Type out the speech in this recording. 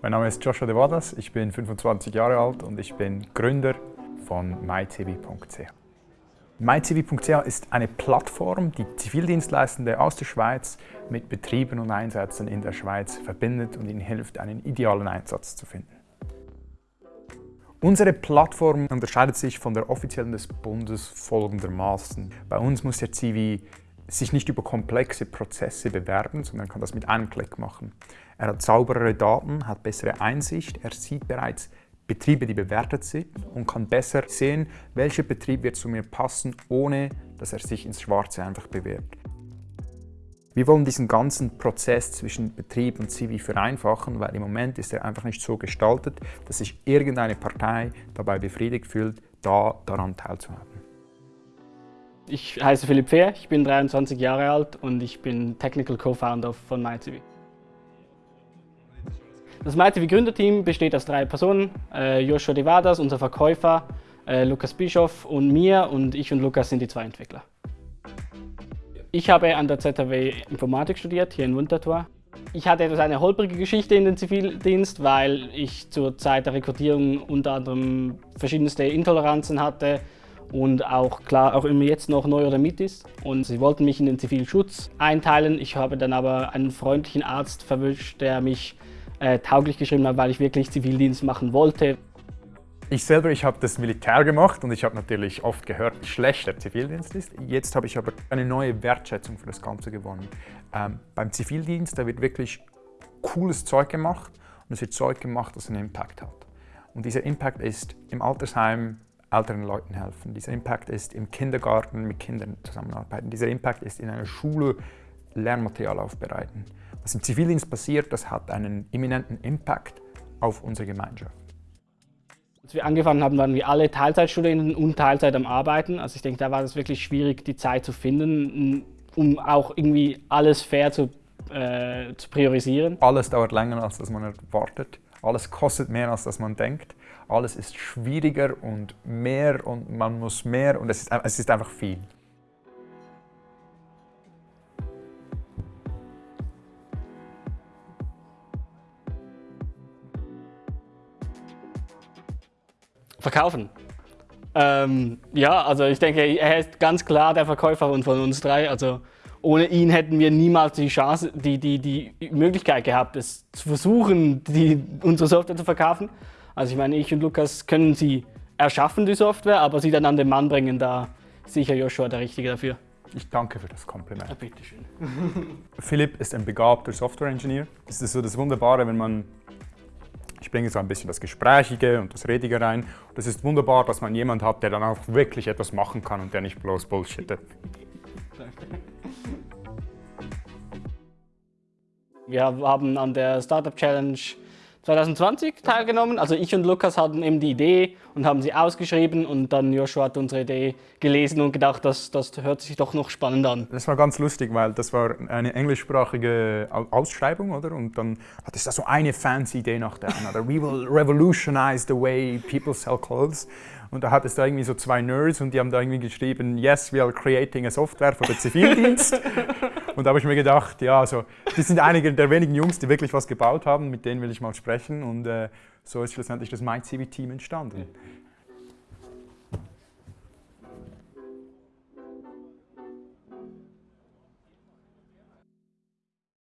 Mein Name ist Joshua De Vadas, ich bin 25 Jahre alt und ich bin Gründer von mycivi.ch. mycivi.ch ist eine Plattform, die Zivildienstleistende aus der Schweiz mit Betrieben und Einsätzen in der Schweiz verbindet und ihnen hilft, einen idealen Einsatz zu finden. Unsere Plattform unterscheidet sich von der offiziellen des Bundes folgendermaßen. Bei uns muss der Zivi sich nicht über komplexe Prozesse bewerben, sondern kann das mit einem Klick machen. Er hat sauberere Daten, hat bessere Einsicht, er sieht bereits Betriebe, die bewertet sind und kann besser sehen, welcher Betrieb wird zu mir passen, ohne dass er sich ins Schwarze einfach bewirbt. Wir wollen diesen ganzen Prozess zwischen Betrieb und Zivi vereinfachen, weil im Moment ist er einfach nicht so gestaltet, dass sich irgendeine Partei dabei befriedigt fühlt, da daran teilzuhaben. Ich heiße Philipp Fehr, ich bin 23 Jahre alt und ich bin Technical Co-Founder von MyTV. Das MyTV Gründerteam besteht aus drei Personen, äh, Joshua Devadas, unser Verkäufer, äh, Lukas Bischoff und mir und ich und Lukas sind die zwei Entwickler. Ich habe an der ZHW Informatik studiert, hier in Winterthur. Ich hatte etwas eine holprige Geschichte in den Zivildienst, weil ich zur Zeit der Rekrutierung unter anderem verschiedenste Intoleranzen hatte, und auch klar auch immer jetzt noch neu oder mit ist. Und sie wollten mich in den Zivilschutz einteilen. Ich habe dann aber einen freundlichen Arzt verwischt, der mich äh, tauglich geschrieben hat, weil ich wirklich Zivildienst machen wollte. Ich selber, ich habe das Militär gemacht und ich habe natürlich oft gehört, wie schlecht der Zivildienst ist. Jetzt habe ich aber eine neue Wertschätzung für das Ganze gewonnen. Ähm, beim Zivildienst, da wird wirklich cooles Zeug gemacht und es wird Zeug gemacht, das einen Impact hat. Und dieser Impact ist im Altersheim älteren Leuten helfen. Dieser Impact ist im Kindergarten mit Kindern zusammenarbeiten. Dieser Impact ist in einer Schule Lernmaterial aufbereiten. Was im Zivildienst passiert, das hat einen eminenten Impact auf unsere Gemeinschaft. Als wir angefangen haben, waren wir alle Teilzeitstudenten und Teilzeit am Arbeiten. Also ich denke, da war es wirklich schwierig, die Zeit zu finden, um auch irgendwie alles fair zu, äh, zu priorisieren. Alles dauert länger, als man erwartet. Alles kostet mehr, als dass man denkt. Alles ist schwieriger und mehr und man muss mehr und es ist, es ist einfach viel. Verkaufen. Ähm, ja, also ich denke, er ist ganz klar der Verkäufer von uns drei. Also ohne ihn hätten wir niemals die Chance, die, die, die Möglichkeit gehabt, es zu versuchen, die, unsere Software zu verkaufen. Also ich meine, ich und Lukas können sie erschaffen, die Software, aber sie dann an den Mann bringen, da sicher Joshua der Richtige dafür. Ich danke für das Kompliment. Ja, bitteschön. Philipp ist ein begabter Software-Engineer. Es ist so das Wunderbare, wenn man ich bringe so ein bisschen das Gesprächige und das Redige rein. Und es ist wunderbar, dass man jemanden hat, der dann auch wirklich etwas machen kann und der nicht bloß bullshittet. Wir haben an der Startup Challenge 2020 teilgenommen. Also ich und Lukas hatten eben die Idee und haben sie ausgeschrieben und dann Joshua hat unsere Idee gelesen und gedacht, das, das hört sich doch noch spannend an. Das war ganz lustig, weil das war eine englischsprachige Ausschreibung, oder? Und dann hat es da so eine fancy Idee nach der anderen. We will revolutionize the way people sell clothes. Und da hat es da irgendwie so zwei Nerds und die haben da irgendwie geschrieben, yes, we are creating a software für den Zivildienst. und da habe ich mir gedacht, ja, also, das sind einige der wenigen Jungs, die wirklich was gebaut haben, mit denen will ich mal sprechen. Und äh, so ist schlussendlich das MyCivi-Team entstanden.